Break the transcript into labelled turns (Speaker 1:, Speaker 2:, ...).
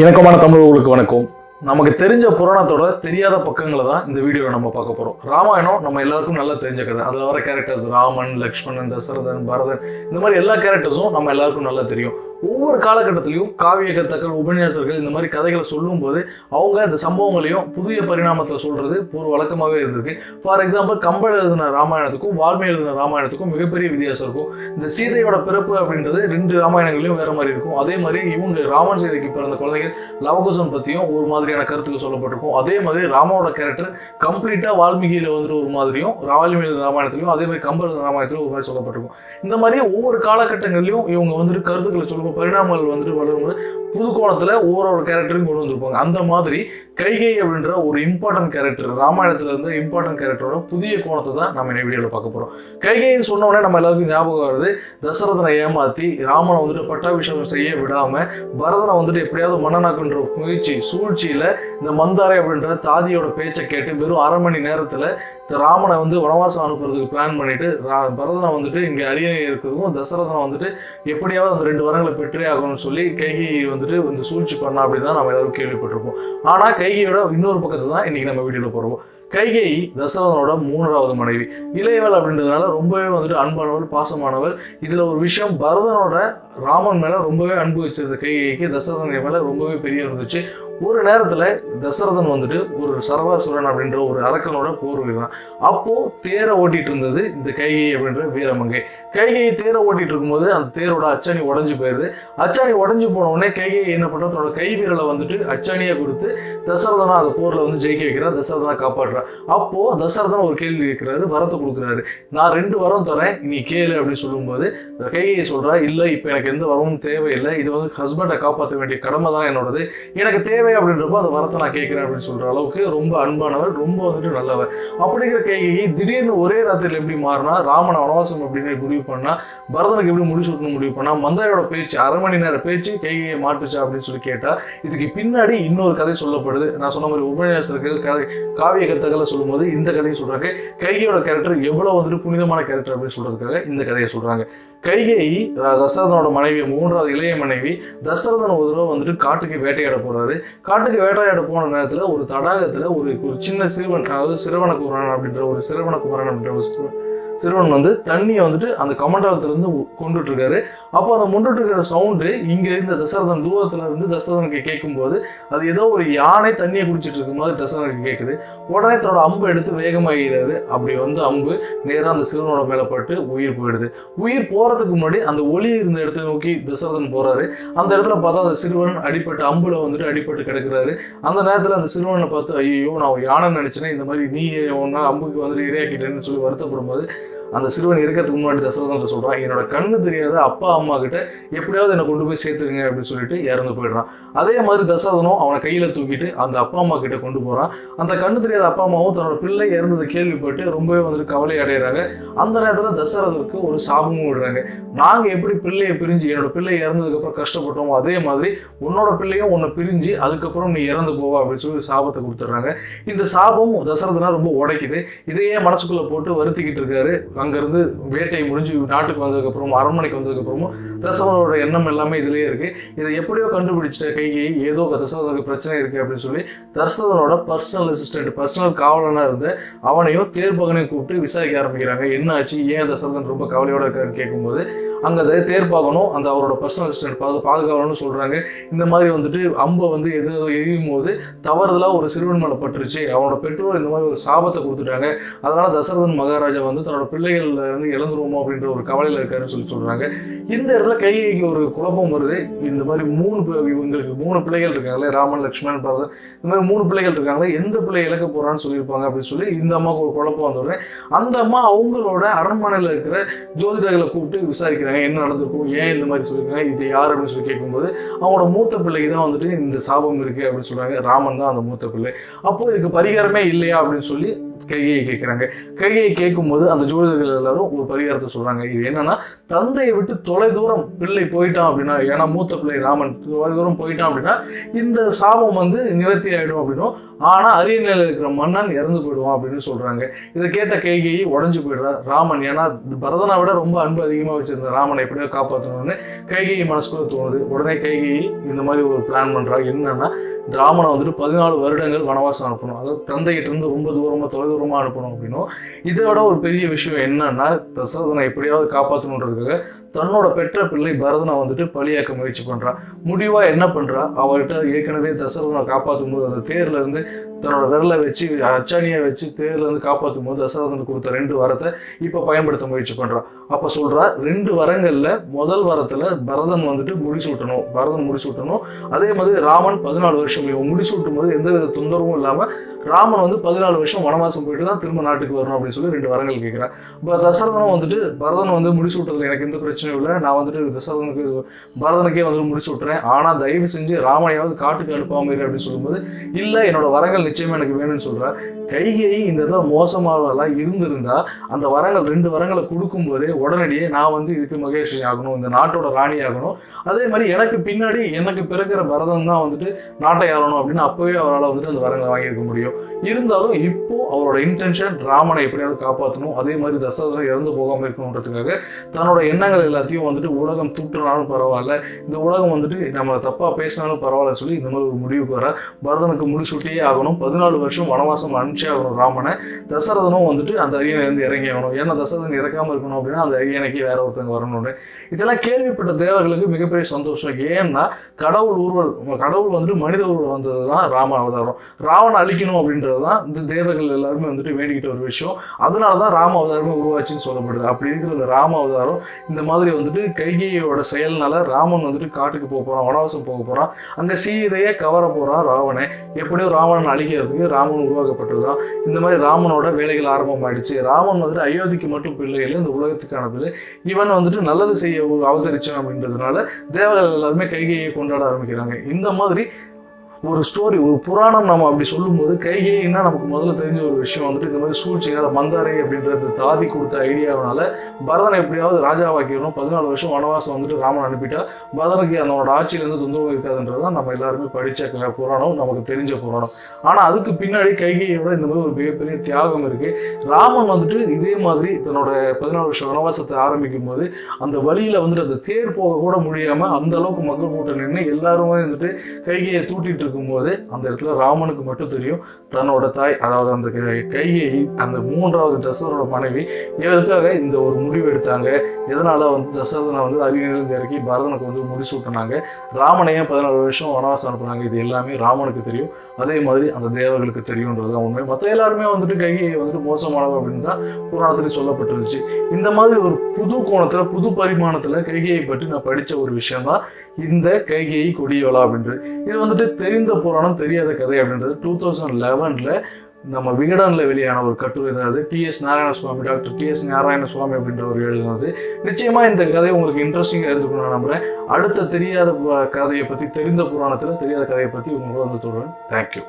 Speaker 1: இணக்கமான தமிழர்களுக்கு வணக்கம். நமக்கு தெரிஞ்ச புராணத்தோட தெரியாத பக்கங்களை தான் இந்த வீடியோவில் நம்ம பார்க்க போறோம். ராமாயணம் நம்ம எல்லாருக்கும் நல்லா தெரிஞ்ச கதை. அதில் வர கேரக்டர்ஸ் ராமன் லக்ஷ்மணன் தசரதன் பரதன் இந்த மாதிரி எல்லா கேரக்டர்ஸும் நம்ம எல்லாருக்கும் நல்லா தெரியும். ஒவ்வொரு காலகட்டத்திலையும் காவியகர்த்தக்கள் உபன்யாசர்கள் இந்த மாதிரி கதைகளை சொல்லும்போது அவங்க இந்த சம்பவங்களையும் புதிய பரிணாமத்தில் சொல்றது ஒரு வழக்கமாகவே இருந்திருக்கு. ஃபார் எக்ஸாம்பிள் கம்பல் எழுதின ராமாயணத்துக்கும் வால்மீகி எழுதின ராமாயணத்துக்கும் மிகப்பெரிய வித்தியாசம் இருக்கும். இந்த சீதையோட பிறப்பு அப்படின்றது ரெண்டு ராமாயணங்களையும் வேற மாதிரி இருக்கும். அதே மாதிரி இவங்க ராமன் சீதைக்கு பிறந்த குழந்தைகள் லவகுசம் பற்றியும் ஒரு மாதிரியான கருத்துக்கள் சொல்லப்பட்டிருக்கும். அதே மாதிரி ராமாவோட கேரக்டர் கம்ப்ளீட்டாக வால்மீகியில் வந்துட்டு ஒரு மாதிரியும் வால்மீகி ராமாயணத்திலையும் அதே மாதிரி கம்பர் ராமாயணத்திலும் ஒரு மாதிரி சொல்லப்பட்டிருக்கும். இந்த மாதிரி ஒவ்வொரு காலகட்டங்களிலும் இவங்க வந்துட்டு கருத்துக்களை சொல்லும் பரிணாமங்கள் வந்துட்டு வளரும்போது புது கோணத்துல ஒவ்வொரு கேரக்டரையும் கொண்டு வந்திருப்பாங்க. அந்த மாதிரி கைகை அப்படின்ற ஒரு இம்பார்ட்டன்ட் கேரக்டர் ராமாயணத்துல இருந்து இம்பார்ட்டன்ட் கேரக்டரோட புதிய கோணத்தை தான் நம்ம இந்த வீடியோவில் பார்க்க போறோம். கைகைன்னு சொன்ன உடனே நம்ம எல்லாருக்கும் ஞாபகம் வருது தசரதனை ஏமாத்தி ராமனை வந்துட்டு பட்டாபிஷேகம் செய்ய விடாம பரதனை வந்துட்டு எப்படியாவது மன்னனாக்குன்ற முயற்சி சூழ்ச்சியில இந்த மந்தாரை அப்படின்ற தாதியோட பேச்சை கேட்டு வெறும் அரை மணி நேரத்துல இந்த ராமனை வந்து வனவாசம் அனுப்புறதுக்கு பிளான் பண்ணிட்டு ரா- பரதனை வந்துட்டு இங்க அரியணை இருக்கிறதுக்கும் தசரதனை வந்துட்டு எப்படியாவது அந்த ரெண்டு வரங்களை பெற்றே ஆகணும்னு சொல்லி கைகை வந்து வந்துட்டு இந்த சூழ்ச்சி பண்ணா அப்படின்னு தான் நம்ம எல்லாரும் கேள்விப்பட்டிருப்போம். ஆனா கைகையோட இன்னொரு பக்கத்தை தான் இன்னைக்கு நம்ம வீடியோல போறோம். கைகை தசரதனோட மூன்றாவது மனைவி. இளையவள் அப்படின்றதுனால ரொம்பவே வந்துட்டு அன்பானவள் பாசமானவள். இதுல ஒரு விஷயம் பரதனோட ராமன் மேல ரொம்பவே அன்பு வச்சிருந்த கைகைக்கு தசரதன் மேல ரொம்பவே பெரிய இருந்துச்சு. ஒரு நேரத்துல தசரதன் வந்துட்டு ஒரு சரவாசுரன் அப்படின்ற ஒரு அரக்கனோட போர் வீரன். அப்போ தேரை ஓட்டிட்டு இருந்தது இந்த கைகை அப்படின்ற வீரமங்கை கைகை தேரை ஓட்டிட்டு இருக்கும்போது அந்த தேரோட அச்சாணி உடஞ்சு போயிருது. அச்சாணி உடஞ்சு போன உடனே கைகை என்ன பண்றா? தன்னோட கை வீரலை வந்துட்டு அச்சாணியை கொடுத்து தசரதனா அந்த போர்ல வந்து ஜெயிக்க வைக்கிறா தசரதனை காப்பாற்றுறார். அப்போ தசரதன் ஒரு கேள்வி கேட்கிறாரு வரத்தை கொடுக்குறாரு. நான் ரெண்டு வரம் தரேன் நீ கேளு அப்படின்னு சொல்லும்போது கைகையை சொல்றா இல்ல இப்ப எனக்கு எந்த வரமும் தேவையில்லை. இது வந்து ஹஸ்பண்டை காப்பாற்ற வேண்டிய கடமை தான் என்னோடது. எனக்கு தேவை அப்படின்றப்போ அந்த வரத்தை நான் கேட்குறேன் அப்படின்னு சொல்ற அளவுக்கு ரொம்ப அன்பானவர் ரொம்ப வந்துட்டு நல்லவர். அப்படிங்கிற கைகையை திடீர்னு ஒரே ராத்திரியில் எப்படி மாறினா ராமன் வனவாசம் அப்படின்னு முடிவு பண்ணால் பரதனுக்கு எப்படி முடிச்சு முடிவு பண்ணா மந்தாயோட பேச்சு அரை மணி நேர பேச்சு கைகையை மாட்டுச்சா அப்படின்னு சொல்லி கேட்டா இதுக்கு பின்னாடி இன்னொரு கதை சொல்லப்படுது. நான் சொன்ன மாதிரி உபன்யாசர்கள் கதை காவிய கத்தகளை சொல்லும்போது இந்த கதையை சொல்றாங்க. கைகையோட கேரக்டர் எவ்வளவு வந்துட்டு புனிதமான கேரக்டர் அப்படின்னு சொல்கிறதுக்காக இந்த கதையை சொல்றாங்க. கைகை தசரதனோட மனைவி மூன்றாவது இளைய மனைவி தசரதன் ஒரு தடவை வந்துட்டு காட்டுக்கு வேட்டையாட போறாரு. காட்டுக்கு வேட்டையாட போன நேரத்துல ஒரு தடாகத்துல ஒரு ஒரு சின்ன சிறுவன் அதாவது சிறுவன குமரன் அப்படின்ற ஒரு சிறுவன குமரன் அப்படின்ற ஒரு சிறுவன் வந்து தண்ணியை வந்துட்டு அந்த கமண்டலத்துல இருந்து கொண்டுட்டு இருக்காரு அப்போ அதை கொண்டுட்டு இருக்கிற சவுண்டு இங்கே இருந்த தசரதன் தூரத்துல இருந்து தசரதனுக்கு கேட்கும்போது அது ஏதோ ஒரு யானை தண்ணியை குடிச்சிட்டு இருக்கும் போது தசரதனுக்கு கேட்குது. உடனே தன்னோட அம்பு எடுத்து வேகமாகிறாரு அப்படி வந்து அம்பு நேராக அந்த சிறுவனோட மேலே பட்டு உயிர் போயிடுது. உயிர் போகிறதுக்கு முன்னாடி அந்த ஒளி இருந்த இடத்தை நோக்கி தசரதன் போறாரு. அந்த இடத்துல பார்த்தா அந்த சிறுவன் அடிப்பட்டு அம்புல வந்துட்டு அடிப்பட்டு கிடக்குறாரு. அந்த நேரத்தில் அந்த சிறுவனை பார்த்து ஐயோ நான் யானை நினைச்சேனே இந்த மாதிரி நீ ஒன்னா அம்புக்கு வந்துட்டு இரையாக்கிட்டேன்னு சொல்லி வருத்தப்படும் போது அந்த சிறுவன் இருக்கிறதுக்கு முன்னாடி தசரதன் சொல்கிறான் என்னோட கண்ணு தெரியாத அப்பா அம்மா கிட்ட எப்படியாவது என்னை கொண்டு போய் சேர்த்துருங்க அப்படின்னு சொல்லிட்டு இறந்து போயிடுறான். அதே மாதிரி தசரதனும் அவனை கையில் தூக்கிட்டு அந்த அப்பா அம்மா கிட்ட கொண்டு போகிறான் அந்த கண்ணு தெரியாத அப்பா அம்மாவும் தன்னோட பிள்ளை இறந்ததை கேள்விப்பட்டு ரொம்பவே வந்துட்டு கவலை அடைகிறாங்க அந்த நேரத்தில் தசரதனுக்கு ஒரு சாபமும் விடுறாங்க. நாங்கள் எப்படி பிள்ளையை பிரிஞ்சு என்னோட பிள்ளை இறந்ததுக்கப்புறம் கஷ்டப்பட்டோமோ அதே மாதிரி உன்னோட பிள்ளையும் உன்னை பிரிஞ்சு அதுக்கப்புறம் நீ இறந்து போவா அப்படின்னு சொல்லி சாபத்தை கொடுத்துட்றாங்க. இந்த சாபம் தசரதனா ரொம்ப உடைக்குது. இதையே மனசுக்குள்ளே போட்டு வருத்திக்கிட்டு இருக்காரு அங்கேருந்து வேட்டை முடிஞ்சு நாட்டுக்கு வந்ததுக்கப்புறமும் அரண்மனைக்கு வந்ததுக்கப்புறமும் தசவனோட எண்ணம் எல்லாமே இதுலேயே இருக்கு. இதை எப்படியோ கண்டுபிடிச்சிட்ட கைகை ஏதோ தசவனுக்கு பிரச்சனை இருக்கு அப்படின்னு சொல்லி தசவனோட பர்சனல் அசிஸ்டன்ட் பர்சனல் காவலனாக இருந்த அவனையும் தேர்பகனையும் கூப்பிட்டு விசாரிக்க ஆரம்பிக்கிறாங்க. என்ன ஆச்சு? ஏன் தசரதன் ரொம்ப கவலையோட இருக்காருன்னு கேட்கும்போது அங்கே தேர் பார்க்கணும் அந்த அவரோட பர்சனல் அசிஸ்டன்ட் பாது பாதுகாவலன்னு சொல்கிறாங்க இந்த மாதிரி வந்துட்டு அம்பை வந்து எது எரியும் போது தவறுதலாக ஒரு சிறுவன் மேலே பட்டுருச்சு. அவனோட பெற்றோர் இந்த மாதிரி ஒரு சாபத்தை கொடுத்துட்டாங்க. அதனால் தசரதன் மகாராஜா வந்து தன்னோட பிள்ளைகள் இருந்து இழந்துருவோமோ அப்படின்ற ஒரு கவலையில் இருக்காருன்னு சொல்லி சொல்கிறாங்க இந்த இடத்துல கைகைக்கு ஒரு குழப்பம் வருது. இந்த மாதிரி மூணு இவங்களுக்கு மூணு பிள்ளைகள் இருக்காங்களே ராமன் லக்ஷ்மணன் பரதன். இந்த மாதிரி மூணு பிள்ளைகள் இருக்காங்களே எந்த பிள்ளை இழக்க போகிறான்னு சொல்லியிருப்பாங்க அப்படின்னு சொல்லி இந்த அம்மாவுக்கு ஒரு குழப்பம் வந்தோடனே அந்த அம்மா அவங்களோட அரண்மனையில் இருக்கிற ஜோதிடர்களை கூப்பிட்டு விசாரிக்கிறாங்க. என்ன நடந்திருக்கும் ஏன் இந்த மாதிரி சொல்லியிருக்காங்க இது யார் அப்படின்னு சொல்லி கேட்கும்போது அவங்களோட மூத்த பிள்ளைக்கு தான் வந்துட்டு இந்த சாபம் இருக்கு அப்படின்னு சொல்றாங்க. ராமன் தான் அந்த மூத்த பிள்ளை. அப்போ இதுக்கு பரிகாரமே இல்லையா அப்படின்னு சொல்லி கைகையை கேட்குறாங்க. கைகையை கேட்கும்போது அந்த ஜோதிடர்கள் எல்லாரும் ஒரு பரிகாரத்தை சொல்றாங்க. இது என்னன்னா தந்தையை விட்டு தொலை தூரம் பிள்ளை போயிட்டான் அப்படின்னா ஏன்னா மூத்த பிள்ளை ராமன் தொலை தூரம் போயிட்டான் அப்படின்னா இந்த சாபம் வந்து நிவர்த்தி ஆயிடும் அப்படின்னும். ஆனா அரியணையில் இருக்கிற மன்னன் இறந்து போயிடுவான் அப்படின்னு சொல்றாங்க. இதை கேட்ட கைகையை உடஞ்சு போயிடுறார். ராமன் ஏன்னா பரதனை விட ரொம்ப அன்பு அதிகமாக வச்சிருந்த ராமனை எப்படியோ காப்பாற்றணும்னு கைகையை மனசுக்குள்ள தோணுது. உடனே கைகையை இந்த மாதிரி ஒரு பிளான் பண்றா. என்னன்னா ராமனை வந்துட்டு பதினாலு வருடங்கள் வனவாசம் அனுப்பணும். அதாவது தந்தைகிட்ட இருந்து ரொம்ப தூரமா தொலைதூரமா அனுப்பணும் அப்படின்னும் இதை விட ஒரு பெரிய விஷயம் என்னன்னா தசரதனை எப்படியாவது காப்பாற்றணுன்றதுக்காக தன்னோட பெற்ற பிள்ளை பரதனை வந்துட்டு பலியாக்க முயற்சி பண்ணுறான் முடிவா என்ன பண்றா? அவர்கிட்ட ஏற்கனவே தசரதனை காப்பாற்றும் போது அந்த தேர்ல இருந்து தன்னோட விரலை வச்சு அச்சாணியை வச்சு தேர்லேருந்து காப்பாற்றும் போது தசரதனுக்கு கொடுத்த ரெண்டு வரத்தை இப்போ பயன்படுத்த முயற்சி பண்ணுறான் அப்போ சொல்கிறா ரெண்டு வரங்களில் முதல் வரத்தில் பரதன் வந்துட்டு முடிசூட்டணும் பரதன் முடிசூட்டணும் அதே மாதிரி ராமன் பதினாலு வருஷம் இவன் முடிசூட்டும் போது எந்த வித தொந்தரவும் இல்லாமல் ராமன் வந்து பதினாலு வருஷம் வனவாசம் போயிட்டு தான் திரும்ப நாட்டுக்கு வரணும் அப்படின்னு சொல்லி ரெண்டு வரங்கள் கேட்குறான் இப்போ தசரதனும் வந்துட்டு பரதன் வந்து முடிசூட்டதுல எனக்கு எந்த பிரச்சனையும் இல்லை நான் வந்துட்டு தசரதனுக்கு பரதனுக்கே வந்து முடிச்சு விட்டுறேன் ஆனால் தயவு செஞ்சு ராமனையாவது காட்டுக்கு அனுப்பாமல் அப்படின்னு சொல்லும்போது இல்லை என்னோட வரங்கள் நிச்சயமா எனக்கு வேணும்னு சொல்ற. கைகை இந்த இடத்துல மோசமானதெல்லாம் இருந்திருந்தா அந்த வரங்கள் ரெண்டு வரங்களை கொடுக்கும் போதே உடனடியே நான் வந்து இதுக்கு மகேஷி ஆகணும் இந்த நாட்டோட ராணி ஆகணும். அதே மாதிரி எனக்கு பின்னாடி எனக்கு பிறக்கிற பரதன் தான் வந்துட்டு நாட்டை ஆளணும் அப்படின்னு அப்பவே அவரால் வந்துட்டு அந்த வரங்களை வாங்கியிருக்க முடியும். இருந்தாலும் இப்போ அவரோட இன்டென்ஷன் ராமனை எப்படியாவது காப்பாற்றணும் அதே மாதிரி தசரதனை இறந்து போகாமல் இருக்கணுன்றதுக்காக தன்னோட எண்ணங்கள் எல்லாத்தையும் வந்துட்டு உலகம் தூட்டுனாலும் பரவாயில்ல. இந்த உலகம் வந்துட்டு நம்ம தப்பாக பேசினாலும் பரவாயில்லன்னு சொல்லி இந்த மாதிரி ஒரு முடிவுக்கு வர பரதனுக்கு முடிசூட்டியே ஆகணும் பதினாலு வருஷம் வனவாசம் அனுப்பிச்சே ஆகணும் ராமனை தசரதனும் வந்துட்டு அந்த அரியணையிலேருந்து இறங்கி ஆகணும் ஏன்னா தசரதன் இறக்காமல் இருக்கணும் அப்படின்னா அந்த அரியணைக்கு வேற ஒருத்தங்க வரணும்னு. இதெல்லாம் கேள்விப்பட்ட தேவர்களுக்கு மிகப்பெரிய சந்தோஷம். ஏன்னா கடவுள் ஊர்வல் கடவுள் வந்துட்டு மனித ஊர்வல் வந்தது தான் ராம அவதாரம். ராவனை அழிக்கணும் அப்படின்றது தான் இந்த தேவர்கள் எல்லாருமே வந்துட்டு வேண்டிக்கிட்ட ஒரு விஷயம். அதனால தான் ராம அவதாரமே உருவாச்சுன்னு சொல்லப்படுது. அப்படி இருக்கிற இந்த ராம அவதாரம் இந்த மாதிரி வந்துட்டு கைகையோட செயல்னால ராமன் வந்துட்டு காட்டுக்கு போக போகிறான் வனவாசம் போக போகிறான் அங்கே சீதையை கவர போகிறான் ராவனை எப்படியோ ராவணன் அழிக்கிறதுக்கு ராமன் உருவாக்கப்பட்டது தான் இந்த மாதிரி ராமனோட வேலைகள் ஆரம்பமாயிடுச்சு. ராமன் வந்துட்டு அயோத்திக்கு மட்டும் பிள்ளை இல்லை இந்த உலகத்துக்கான பிள்ளை இவன் வந்துட்டு நல்லது செய்ய அவதரிச்சான் அப்படின்றதுனால தேவர்கள் எல்லாருமே கைகையை கொண்டாட ஆரம்பிக்கிறாங்க. இந்த மாதிரி ஒரு ஸ்டோரி ஒரு புராணம் நம்ம அப்படி சொல்லும்போது கைகேயின்னா நமக்கு முதல்ல தெரிஞ்ச ஒரு விஷயம் வந்துட்டு இந்த மாதிரி சூழ்ச்சினால மந்தாரை அப்படின்றது தாதி கொடுத்த ஐடியாவனால பரதனை எப்படியாவது ராஜாவாக்கிடணும். பதினாலு வருஷம் வனவாசம் வந்துட்டு ராமன் அனுப்பிட்டா பரதனுக்கு அவனோட ஆட்சியிலேருந்து தொந்தரவு இருக்காதுன்றது தான் நம்ம எல்லாருமே படித்த க- புராணம் நமக்கு தெரிஞ்ச புராணம். ஆனால் அதுக்கு பின்னாடி கைகையோட இந்த மாதிரி ஒரு மிகப்பெரிய தியாகம் இருக்குது ராமன் வந்துட்டு இதே மாதிரி தன்னோட பதினாலு வருஷம் வனவாசத்தை ஆரம்பிக்கும் போது அந்த வழியில் வந்துட்டு அந்த தேர் போக கூட முடியாமல் அந்த அளவுக்கு மக்கள் கூட்டம் நின்று எல்லாருமே வந்துட்டு கைகையை தூட்டிட்டு இருக்கும்போது அந்த இடத்துல ராமனுக்கு மட்டும் தெரியும். தன்னோட தாய் அதாவது அந்த கை- அந்த மூன்றாவது தசரதனோட மனைவி எதற்காக இந்த ஒரு முடிவு எடுத்தாங்க. எதனால் வந்து தசரதனை வந்து அரியணையிலிருந்து இறக்கி பரதனுக்கு வந்து முடிசூட்டினாங்க ராமனையும் பதினாலு வருஷம் வனவாசம் அனுப்புனாங்க? இது எல்லாமே ராமனுக்கு தெரியும். அதே மாதிரி அந்த தேவர்களுக்கு தெரியுன்றது தான் உண்மை. மற்ற எல்லாருமே வந்துட்டு கைகையை வந்துட்டு மோசமானவர் அப்படின்னு தான் புராணத்துலேயும் சொல்லப்பட்டிருந்துச்சு. இந்த மாதிரி ஒரு புது கோணத்தில் புது பரிமாணத்தில் கைகையை பற்றி நான் படித்த ஒரு விஷயம் தான் இந்த கைகையை கொடியவளா அப்படின்றது இது வந்துட்டு தெரிந்த புராணம் தெரியாத கதை அப்படின்றது. டூ தௌசண்ட் லெவனில் நம்ம விகடனில் வெளியான ஒரு கட்டுரை தான் அது. TS Narayanaswamy doctor TS Narayanaswamy அப்படின்றவர் எழுதினது நிச்சயமாக இந்த கதை உங்களுக்கு இன்ட்ரெஸ்டிங்காக இருந்துக்கணும் நான் நம்புறேன். அடுத்த தெரியாத கதையை பற்றி தெரிந்த புராணத்தில் தெரியாத கதையை பற்றி உங்களோட வந்து தொடரும் தேங்க்யூ